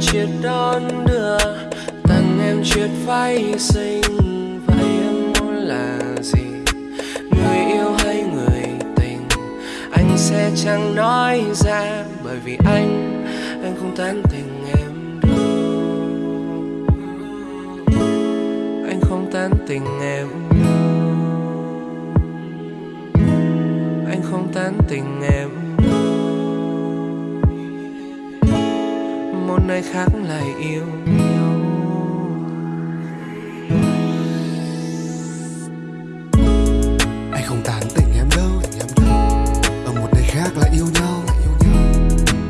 chiếc đón đưa, tặng em chiếc váy xinh vậy em muốn là gì? Người yêu hay người tình? Anh sẽ chẳng nói ra, bởi vì anh anh không tán tình em đâu. Anh không tán tình em đâu. Anh không tán tình em nơi khác lại yêu nhau. Anh không tán tỉnh em đâu ở một nơi khác lại yêu nhau.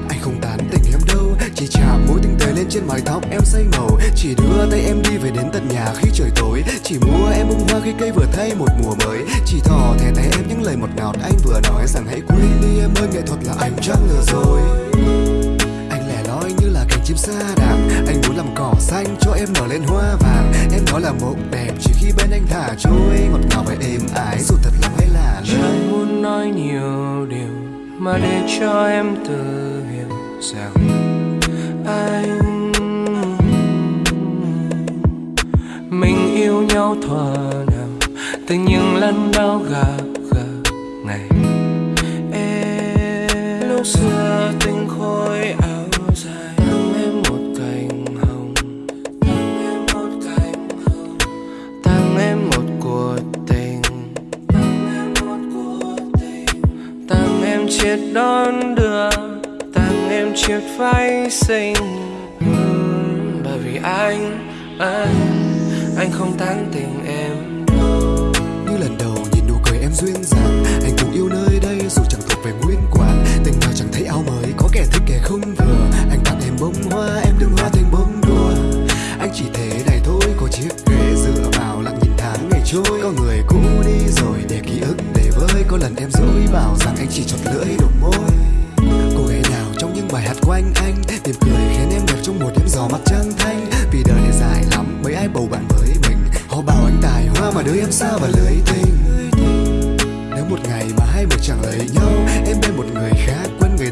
Anh không tán tỉnh em đâu, chỉ chạm mối tinh tế lên trên mái tóc em say màu. Chỉ đưa tay em đi về đến tận nhà khi trời tối. Chỉ mua em bông hoa khi cây vừa thay một mùa mới. Chỉ thò thẻ tay em những lời một ngọt anh vừa nói rằng hãy quên đi em ơi, nghệ thuật là anh chắc lừa rồi đạm. Anh muốn làm cỏ xanh cho em nở lên hoa vàng. Em nói là mộng đẹp chỉ khi bên anh thả trôi. Ngọt ngào và êm ái, dù thật lòng hay là lời. Chẳng muốn nói nhiều điều mà để cho em tự hiểu rằng anh mình yêu nhau thuở nào từ những lần đau gặp gặp ngày em lúc xưa. Em chiếc đón đưa, tặng em chiếc váy xinh. Bởi vì anh anh anh không tán tình em. Đâu như lần đầu nhìn nụ cười em duyên dáng, anh cũng yêu nơi đây dù chẳng thuộc về nguyên quán. Tình nào chẳng thấy áo mới, có kẻ thích kẻ không vừa. Anh tặng em bông hoa, em đừng hoa thành bông đùa. Anh chỉ thế này thôi, có chiếc ghế dựa vào lặng nhìn tháng ngày trôi. Có người cũ đi rồi để ký ức để có lần em dối bảo rằng anh chỉ chọt lưỡi đụng môi. Cô gái nào trong những bài hát của anh anh cười khiến em đẹp trong một đêm gió mặt trăng thanh. Vì đời này dài lắm, mấy ai bầu bạn với mình. Họ bảo anh tài hoa mà đưa em xa và lưới tình. Nếu một ngày mà hai người chẳng lấy nhau, em bên một người khác quên người